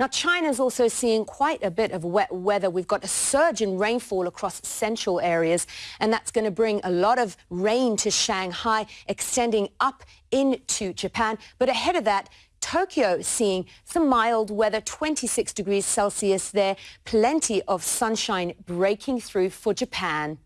Now, China's also seeing quite a bit of wet weather. We've got a surge in rainfall across central areas, and that's going to bring a lot of rain to Shanghai, extending up into Japan. But ahead of that, Tokyo seeing some mild weather, 26 degrees Celsius there, plenty of sunshine breaking through for Japan.